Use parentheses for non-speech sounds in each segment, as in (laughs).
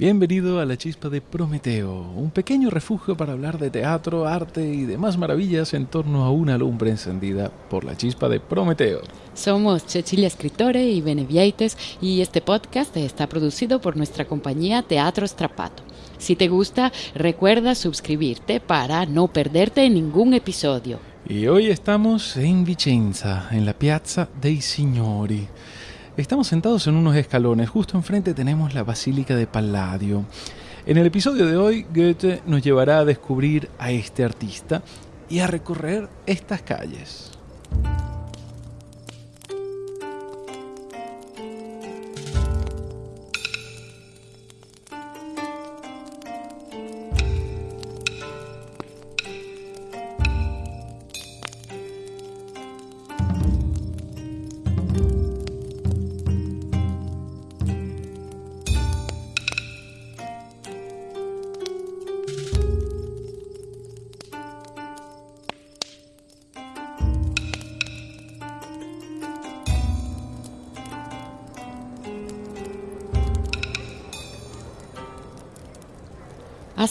Bienvenido a la Chispa de Prometeo, un pequeño refugio para hablar de teatro, arte y demás maravillas en torno a una lumbre encendida por la Chispa de Prometeo. Somos Cecilia Escritore y Benevieites y este podcast está producido por nuestra compañía Teatro Strapato. Si te gusta, recuerda suscribirte para no perderte ningún episodio. Y hoy estamos en Vicenza, en la Piazza dei Signori. Estamos sentados en unos escalones, justo enfrente tenemos la Basílica de Palladio. En el episodio de hoy, Goethe nos llevará a descubrir a este artista y a recorrer estas calles.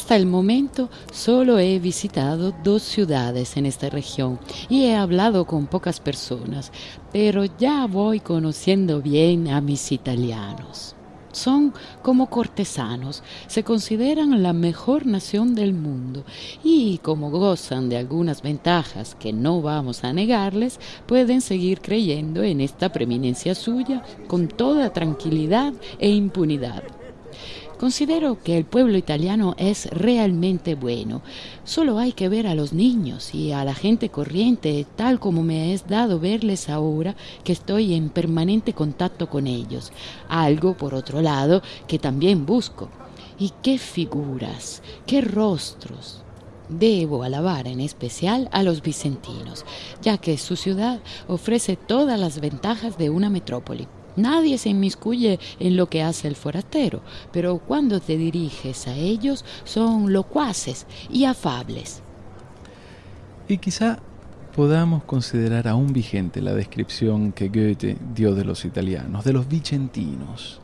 Hasta el momento solo he visitado dos ciudades en esta región y he hablado con pocas personas, pero ya voy conociendo bien a mis italianos. Son como cortesanos, se consideran la mejor nación del mundo y como gozan de algunas ventajas que no vamos a negarles, pueden seguir creyendo en esta preeminencia suya con toda tranquilidad e impunidad. Considero que el pueblo italiano es realmente bueno. Solo hay que ver a los niños y a la gente corriente, tal como me es dado verles ahora que estoy en permanente contacto con ellos. Algo, por otro lado, que también busco. Y qué figuras, qué rostros. Debo alabar en especial a los vicentinos, ya que su ciudad ofrece todas las ventajas de una metrópoli. Nadie se inmiscuye en lo que hace el forastero, pero cuando te diriges a ellos son locuaces y afables. Y quizá podamos considerar aún vigente la descripción que Goethe dio de los italianos, de los vicentinos.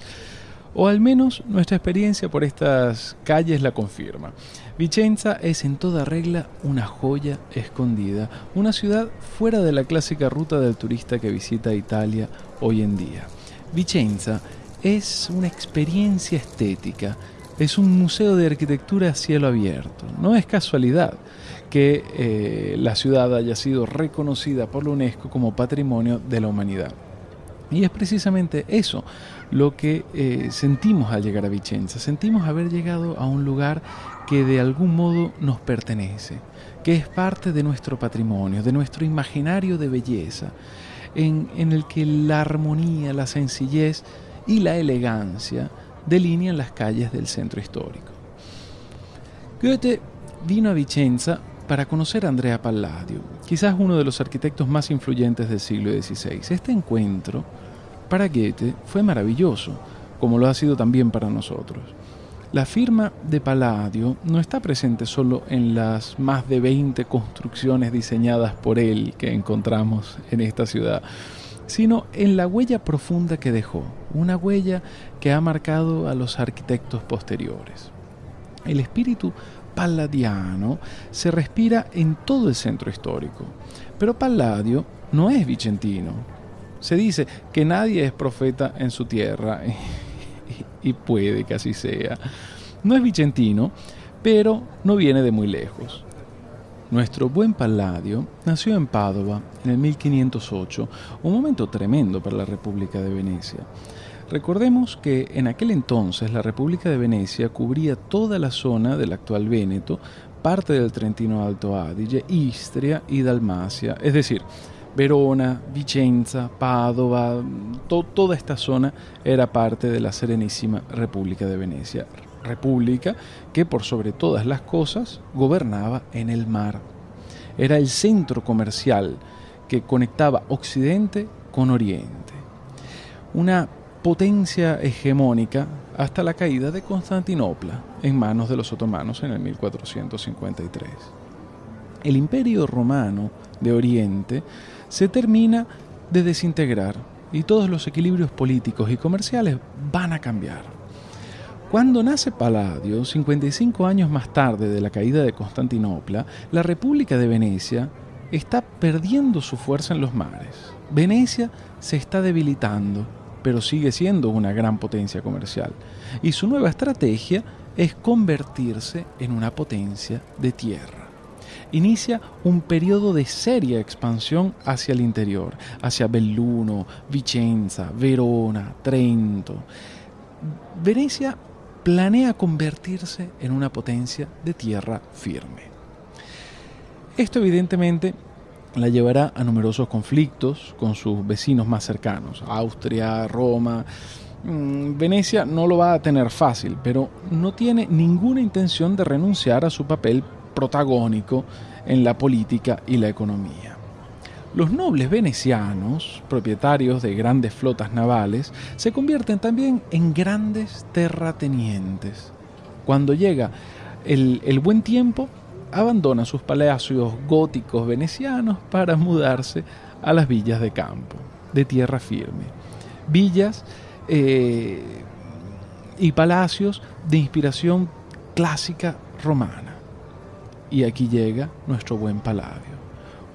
O al menos nuestra experiencia por estas calles la confirma. Vicenza es en toda regla una joya escondida, una ciudad fuera de la clásica ruta del turista que visita Italia hoy en día. Vicenza es una experiencia estética, es un museo de arquitectura a cielo abierto. No es casualidad que eh, la ciudad haya sido reconocida por la UNESCO como Patrimonio de la Humanidad. Y es precisamente eso lo que eh, sentimos al llegar a Vicenza. Sentimos haber llegado a un lugar que de algún modo nos pertenece, que es parte de nuestro patrimonio, de nuestro imaginario de belleza, en, el que la armonía, la sencillez y la elegancia delinean las calles del centro histórico. Goethe vino a Vicenza para conocer a Andrea Palladio, quizás uno de los arquitectos más influyentes del siglo XVI. Este encuentro para Goethe fue maravilloso, como lo ha sido también para nosotros. La firma de Palladio no está presente solo en las más de 20 construcciones diseñadas por él que encontramos en esta ciudad, sino en la huella profunda que dejó, una huella que ha marcado a los arquitectos posteriores. El espíritu palladiano se respira en todo el centro histórico, pero Palladio no es vicentino. Se dice que nadie es profeta en su tierra (laughs) y puede que así sea. No es vicentino, pero no viene de muy lejos. Nuestro buen Palladio nació en Padova en el 1508, un momento tremendo para la República de Venecia. Recordemos que en aquel entonces la República de Venecia cubría toda la zona del actual Véneto, parte del Trentino Alto Adige, Istria y Dalmacia, es decir, Verona, Vicenza, Padova, toda esta zona era parte de la Serenísima República de Venecia. República que por sobre todas las cosas gobernaba en el mar. Era el centro comercial que conectaba Occidente con Oriente. Una potencia hegemónica hasta la caída de Constantinopla en manos de los otomanos en el 1453. El imperio romano de Oriente se termina de desintegrar y todos los equilibrios políticos y comerciales van a cambiar. Cuando nace Palladio, 55 años más tarde de la caída de Constantinopla, la República de Venecia está perdiendo su fuerza en los mares. Venecia se está debilitando, pero sigue siendo una gran potencia comercial. Y su nueva estrategia es convertirse en una potencia de tierra. Inicia un periodo de seria expansión hacia el interior, hacia Belluno, Vicenza, Verona, Trento. Venecia planea convertirse en una potencia de tierra firme. Esto evidentemente la llevará a numerosos conflictos con sus vecinos más cercanos, Austria, Roma. Mm, Venecia no lo va a tener fácil, pero no tiene ninguna intención de renunciar a su papel protagónico en la política y la economía. Los nobles venecianos, propietarios de grandes flotas navales, se convierten también en grandes terratenientes. Cuando llega el, buen tiempo, abandona sus palacios góticos venecianos para mudarse a las villas de campo, de tierra firme. Villas eh, y palacios de inspiración clásica romana. Y aquí llega nuestro buen Palladio,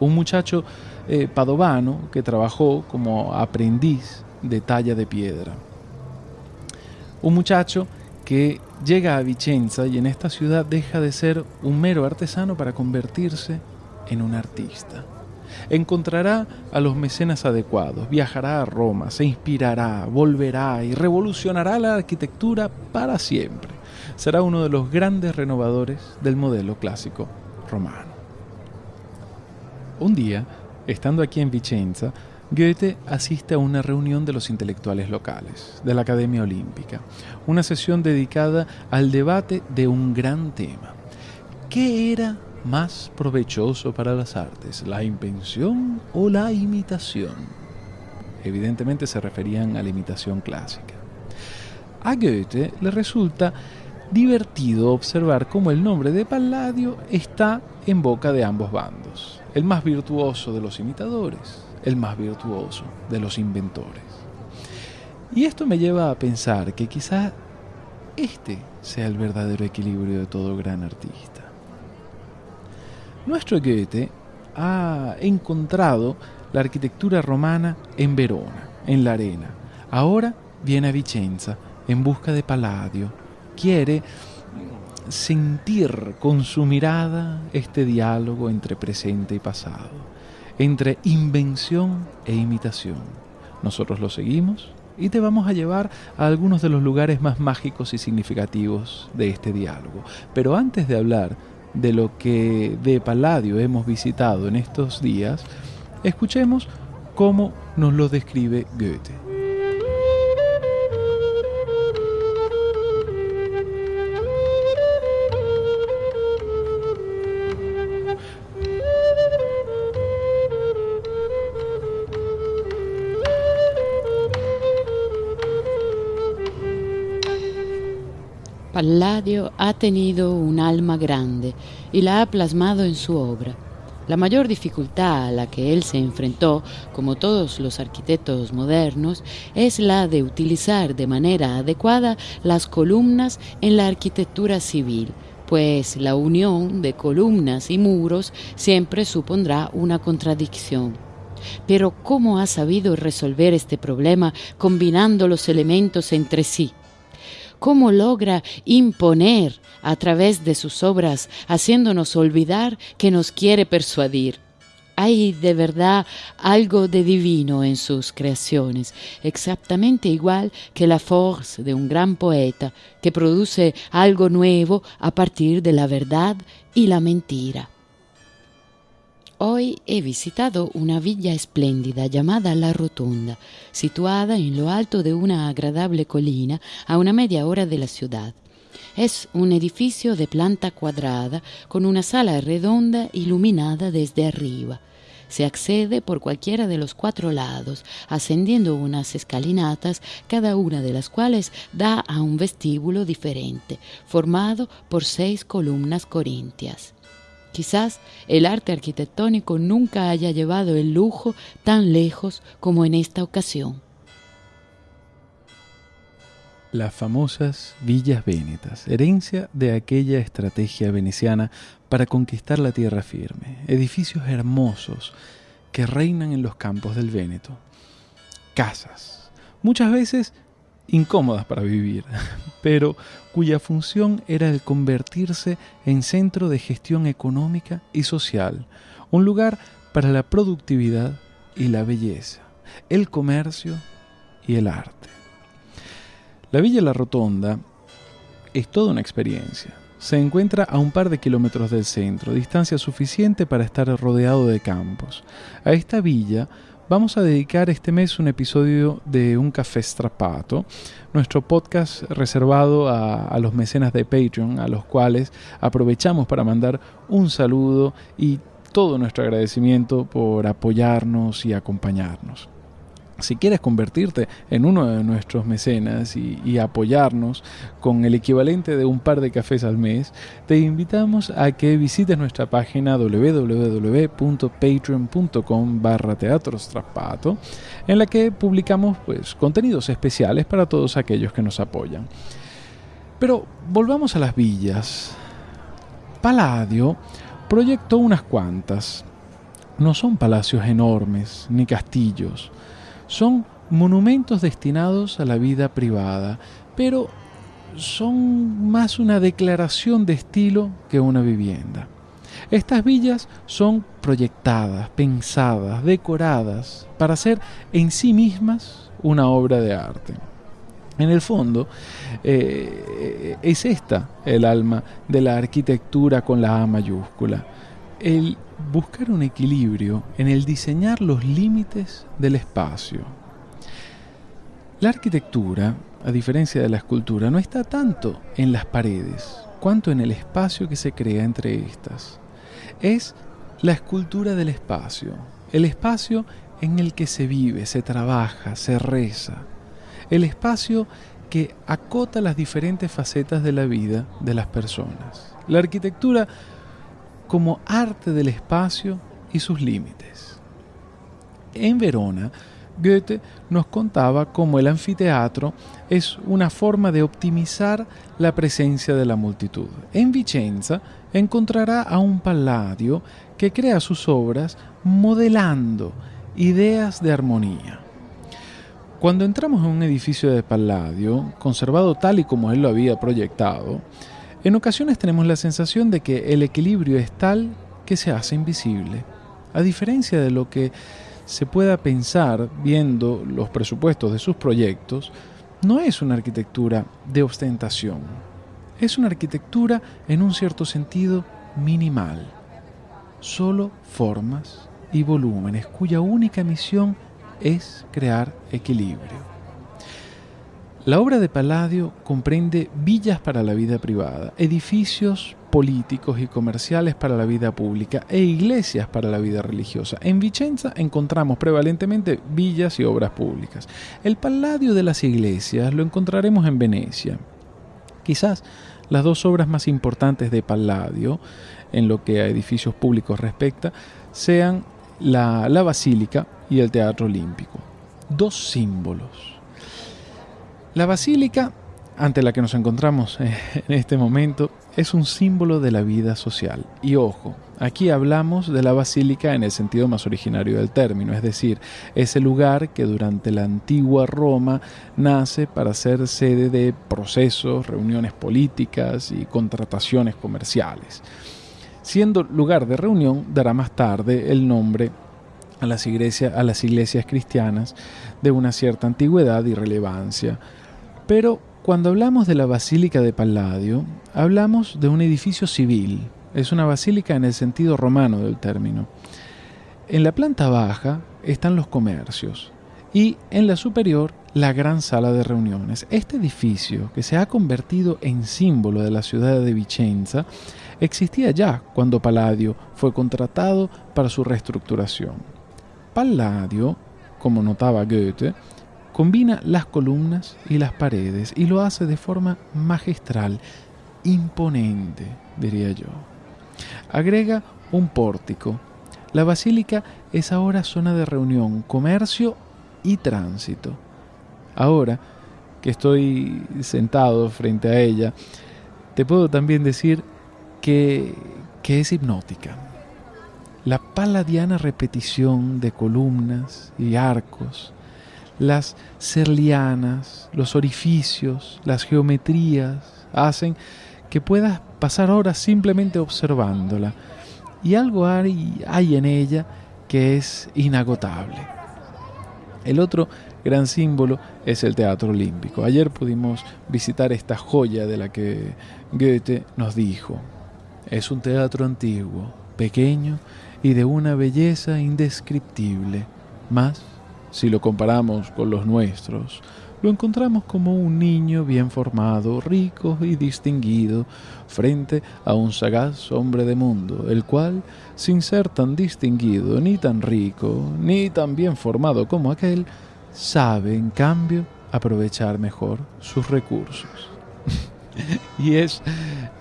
un muchacho eh, padovano que trabajó como aprendiz de talla de piedra. Un muchacho que llega a Vicenza y en esta ciudad deja de ser un mero artesano para convertirse en un artista. Encontrará a los mecenas adecuados, viajará a Roma, se inspirará, volverá y revolucionará la arquitectura para siempre. Será uno de los grandes renovadores del modelo clásico romano. Un día, estando aquí en Vicenza, Goethe asiste a una reunión de los intelectuales locales, de la Academia Olímpica, una sesión dedicada al debate de un gran tema. ¿Qué era más provechoso para las artes, la invención o la imitación? Evidentemente se referían a la imitación clásica. A Goethe le resulta divertido observar cómo el nombre de Palladio está en boca de ambos bandos, el más virtuoso de los imitadores, el más virtuoso de los inventores. Y esto me lleva a pensar que quizá este sea el verdadero equilibrio de todo gran artista. Nuestro Goethe ha encontrado la arquitectura romana en Verona, en la arena. Ahora viene a Vicenza en busca de Palladio. Quiere sentir con su mirada este diálogo entre presente y pasado entre invención e imitación. Nosotros lo seguimos y te vamos a llevar a algunos de los lugares más mágicos y significativos de este diálogo. Pero antes de hablar de lo que de Palladio hemos visitado en estos días, escuchemos cómo nos lo describe Goethe. Palladio ha tenido un alma grande y la ha plasmado en su obra. La mayor dificultad a la que él se enfrentó, como todos los arquitectos modernos, es la de utilizar de manera adecuada las columnas en la arquitectura civil, pues la unión de columnas y muros siempre supondrá una contradicción. Pero ¿cómo ha sabido resolver este problema combinando los elementos entre sí? Cómo logra imponer a través de sus obras, haciéndonos olvidar que nos quiere persuadir. Hay de verdad algo de divino en sus creaciones, exactamente igual que la force de un gran poeta que produce algo nuevo a partir de la verdad y la mentira. Hoy he visitado una villa espléndida llamada La Rotonda, situada en lo alto de una agradable colina a una media hora de la ciudad. Es un edificio de planta cuadrada con una sala redonda iluminada desde arriba. Se accede por cualquiera de los cuatro lados, ascendiendo unas escalinatas, cada una de las cuales da a un vestíbulo diferente, formado por seis columnas corintias. Quizás el arte arquitectónico nunca haya llevado el lujo tan lejos como en esta ocasión. las famosas villas vénetas, herencia de aquella estrategia veneciana para conquistar la tierra firme, edificios hermosos que reinan en los campos del Véneto, casas, muchas veces incómodas para vivir, (laughs) pero cuya función era el convertirse en centro de gestión económica y social, un lugar para la productividad y la belleza, el comercio y el arte. La Villa La Rotonda es toda una experiencia. Se encuentra a un par de kilómetros del centro, distancia suficiente para estar rodeado de campos. A esta villa vamos a dedicar este mes un episodio de Un Café Strapato, nuestro podcast reservado a, a, los mecenas de Patreon, a los cuales aprovechamos para mandar un saludo y todo nuestro agradecimiento por apoyarnos y acompañarnos. Si quieres convertirte en uno de nuestros mecenas y, apoyarnos con el equivalente de un par de cafés al mes, te invitamos a que visites nuestra página www.patreon.com barra en la que publicamos pues, contenidos especiales para todos aquellos que nos apoyan. Pero volvamos a las villas. Palladio proyectó unas cuantas. No son palacios enormes ni castillos son monumentos destinados a la vida privada, pero son más una declaración de estilo que una vivienda. Estas villas son proyectadas, pensadas, decoradas para ser en sí mismas una obra de arte. En el fondo, eh, es esta el alma de la arquitectura con la A mayúscula. El buscar un equilibrio en el diseñar los límites del espacio. La arquitectura, a diferencia de la escultura, no está tanto en las paredes, cuanto en el espacio que se crea entre estas. Es la escultura del espacio, el espacio en el que se vive, se trabaja, se reza, el espacio que acota las diferentes facetas de la vida de las personas. La arquitectura como arte del espacio y sus límites. En Verona, Goethe nos contaba cómo el anfiteatro es una forma de optimizar la presencia de la multitud. En Vicenza encontrará a un Palladio que crea sus obras modelando ideas de armonía. Cuando entramos en un edificio de Palladio, conservado tal y como él lo había proyectado, en ocasiones tenemos la sensación de que el equilibrio es tal que se hace invisible, a diferencia de lo que se pueda pensar viendo los presupuestos de sus proyectos, no es una arquitectura de ostentación, es una arquitectura en un cierto sentido minimal, solo formas y volúmenes cuya única misión es crear equilibrio. La obra de Palladio comprende villas para la vida privada, edificios políticos y comerciales para la vida pública e iglesias para la vida religiosa. En Vicenza encontramos prevalentemente villas y obras públicas. El Palladio de las iglesias lo encontraremos en Venecia. Quizás las dos obras más importantes de Palladio, en lo que a edificios públicos respecta, sean la, la Basílica y el Teatro Olímpico. Dos símbolos la basílica ante la que nos encontramos eh, en este momento es un símbolo de la vida social. Y ojo, aquí hablamos de la basílica en el sentido más originario del término, es decir, ese lugar que durante la antigua Roma nace para ser sede de procesos, reuniones políticas y contrataciones comerciales. Siendo lugar de reunión, dará más tarde el nombre a las, iglesias, a las iglesias cristianas de una cierta antigüedad y relevancia pero cuando hablamos de la Basílica de Palladio, hablamos de un edificio civil. Es una basílica en el sentido romano del término. En la planta baja están los comercios y en la superior la gran sala de reuniones. Este edificio, que se ha convertido en símbolo de la ciudad de Vicenza, existía ya cuando Palladio fue contratado para su reestructuración. Palladio, como notaba Goethe, Combina las columnas y las paredes y lo hace de forma magistral, imponente, diría yo. Agrega un pórtico. La basílica es ahora zona de reunión, comercio y tránsito. Ahora, que estoy sentado frente a ella, te puedo también decir que, que es hipnótica. La paladiana repetición de columnas y arcos, las serlianas, los orificios, las geometrías, hacen que puedas pasar horas simplemente observándola. Y algo hay, en ella que es inagotable. El otro gran símbolo es el Teatro Olímpico. Ayer pudimos visitar esta joya de la que Goethe nos dijo. Es un teatro antiguo, pequeño y de una belleza indescriptible. Si lo comparamos con los nuestros, lo encontramos como un niño bien formado, rico y distinguido, frente a un sagaz hombre de mundo, el cual, sin ser tan distinguido, ni tan rico, ni tan bien formado como aquel, sabe, en cambio, aprovechar mejor sus recursos. (laughs) (laughs) y es,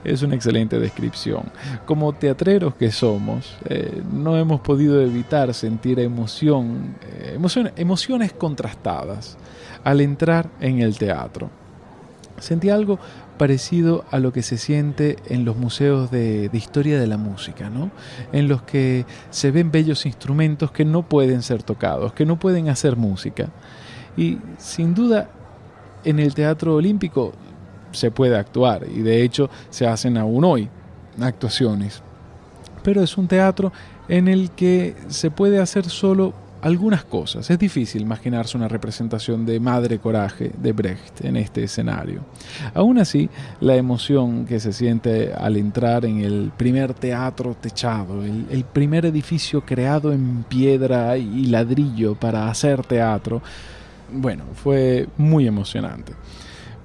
es una excelente descripción. Como teatreros que somos, eh, no hemos podido evitar sentir emoción, eh, emociones contrastadas al entrar en el teatro. Sentí algo parecido a lo que se siente en los museos de, de, historia de la música, ¿no? En los que se ven bellos instrumentos que no pueden ser tocados, que no pueden hacer música. Y sin duda, en el Teatro Olímpico se puede actuar y de hecho se hacen aún hoy actuaciones. Pero es un teatro en el que se puede hacer solo algunas cosas. Es difícil imaginarse una representación de Madre Coraje de Brecht en este escenario. Aún así, la emoción que se siente al entrar en el primer teatro techado, el, el primer edificio creado en piedra y ladrillo para hacer teatro, bueno, fue muy emocionante.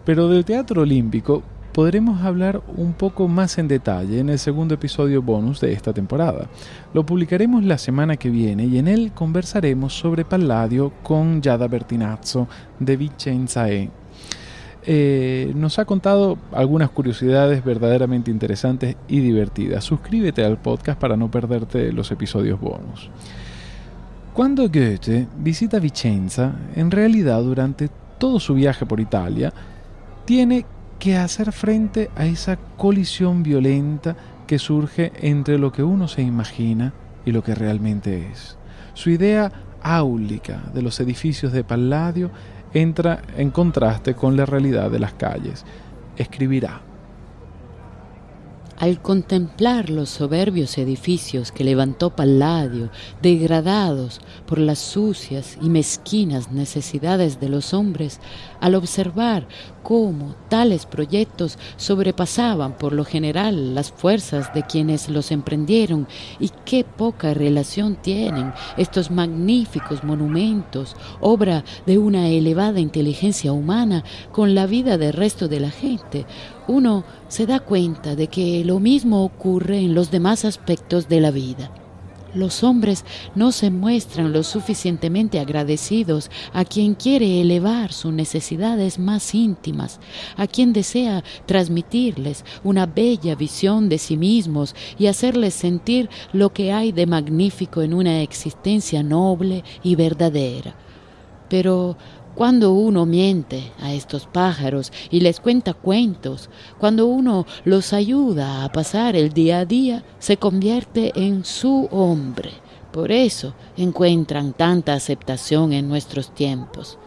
Pero del Teatro Olímpico podremos hablar un poco más en detalle en el segundo episodio bonus de esta temporada. Lo publicaremos la semana que viene y en él conversaremos sobre Palladio con Giada Bertinazzo de Vicenza E. Eh, nos ha contado algunas curiosidades verdaderamente interesantes y divertidas. Suscríbete al podcast para no perderte los episodios bonus. Cuando Goethe visita Vicenza, en realidad durante todo su viaje por Italia, tiene que hacer frente a esa colisión violenta que surge entre lo que uno se imagina y lo que realmente es. Su idea áulica de los edificios de Palladio entra en contraste con la realidad de las calles. Escribirá al contemplar los soberbios edificios que levantó Palladio, degradados por las sucias y mezquinas necesidades de los hombres, al observar cómo tales proyectos sobrepasaban por lo general las fuerzas de quienes los emprendieron y qué poca relación tienen estos magníficos monumentos, obra de una elevada inteligencia humana, con la vida del resto de la gente, uno se da cuenta de que lo mismo ocurre en los demás aspectos de la vida. Los hombres no se muestran lo suficientemente agradecidos a quien quiere elevar sus necesidades más íntimas, a quien desea transmitirles una bella visión de sí mismos y hacerles sentir lo que hay de magnífico en una existencia noble y verdadera. Pero cuando uno miente a estos pájaros y les cuenta cuentos, cuando uno los ayuda a pasar el día a día, se convierte en su hombre. Por eso encuentran tanta aceptación en nuestros tiempos.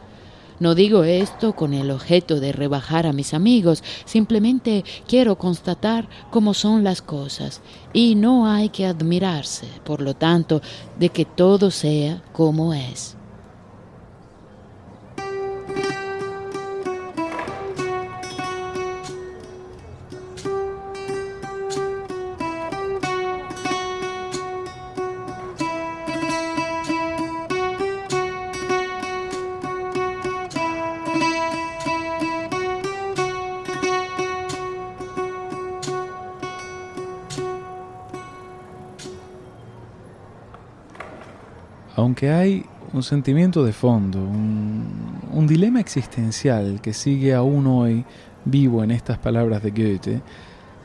No digo esto con el objeto de rebajar a mis amigos, simplemente quiero constatar cómo son las cosas y no hay que admirarse, por lo tanto, de que todo sea como es. Aunque hay un sentimiento de fondo, un, dilema existencial que sigue aún hoy vivo en estas palabras de Goethe,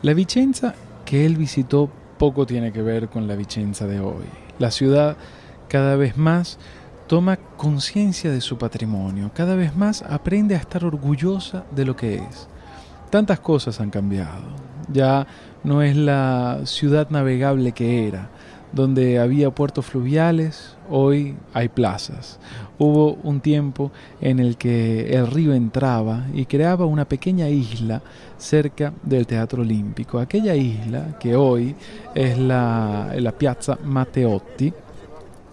la Vicenza que él visitó poco tiene que ver con la Vicenza de hoy. La ciudad cada vez más toma conciencia de su patrimonio, cada vez más aprende a estar orgullosa de lo que es. Tantas cosas han cambiado. Ya no es la ciudad navegable que era, donde había puertos fluviales, hoy hay plazas. Hubo un tiempo en el que el río entraba y creaba una pequeña isla cerca del Teatro Olímpico. Aquella isla, que hoy es la, Piazza Matteotti,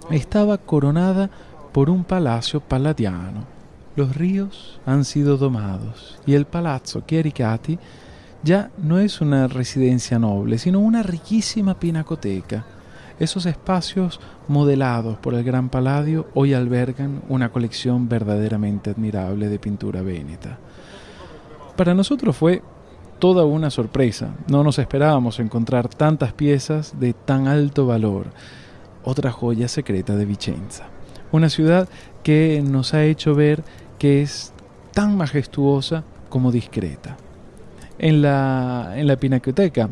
estaba coronada por un palacio paladiano. Los ríos han sido domados y el Palazzo Chiericati ya no es una residencia noble, sino una riquísima pinacoteca esos espacios modelados por el Gran Palladio hoy albergan una colección verdaderamente admirable de pintura véneta. Para nosotros fue toda una sorpresa. No nos esperábamos encontrar tantas piezas de tan alto valor. Otra joya secreta de Vicenza. Una ciudad que nos ha hecho ver que es tan majestuosa como discreta. En la, en la Pinacoteca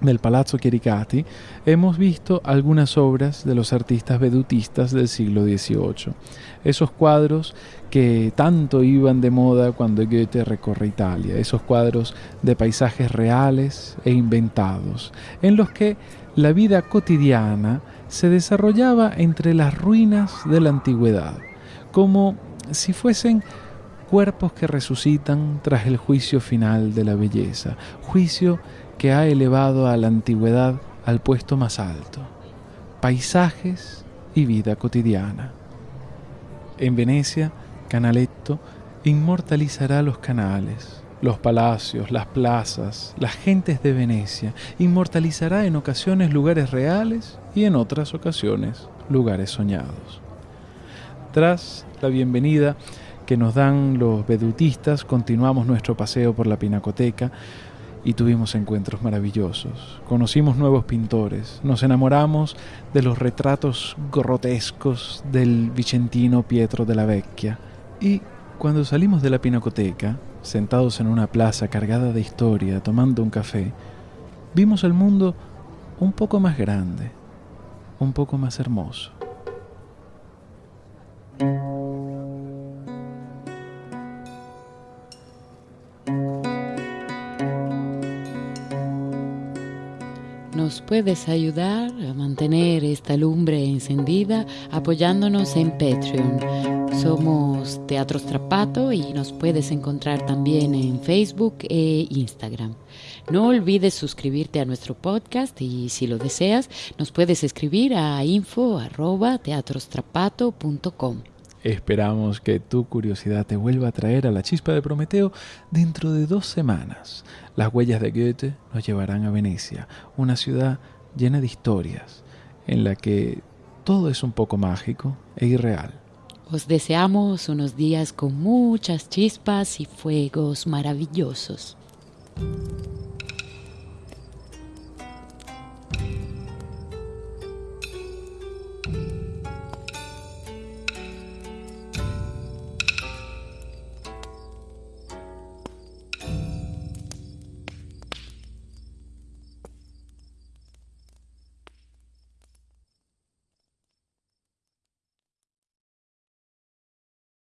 del Palazzo Chiericati, hemos visto algunas obras de los artistas vedutistas del siglo XVIII. Esos cuadros que tanto iban de moda cuando Goethe recorre Italia, esos cuadros de paisajes reales e inventados, en los que la vida cotidiana se desarrollaba entre las ruinas de la antigüedad, como si fuesen cuerpos que resucitan tras el juicio final de la belleza, juicio ha elevado a la antigüedad al puesto más alto, paisajes y vida cotidiana. En Venecia, Canaletto inmortalizará los canales, los palacios, las plazas, las gentes de Venecia, inmortalizará en ocasiones lugares reales y en otras ocasiones lugares soñados. Tras la bienvenida que nos dan los vedutistas, continuamos nuestro paseo por la Pinacoteca, y tuvimos encuentros maravillosos. Conocimos nuevos pintores, nos enamoramos de los retratos grotescos del vicentino Pietro de la Vecchia y cuando salimos de la pinacoteca, sentados en una plaza cargada de historia, tomando un café, vimos el mundo un poco más grande, un poco más hermoso. Puedes ayudar a mantener esta lumbre encendida apoyándonos en Patreon. Somos Teatro Strapato y nos puedes encontrar también en Facebook e Instagram. No olvides suscribirte a nuestro podcast y si lo deseas nos puedes escribir a info@teatrostrapato.com. Esperamos que tu curiosidad te vuelva a traer a la chispa de Prometeo dentro de dos semanas. Las huellas de Goethe nos llevarán a Venecia, una ciudad llena de historias, en la que todo es un poco mágico e irreal. Os deseamos unos días con muchas chispas y fuegos maravillosos.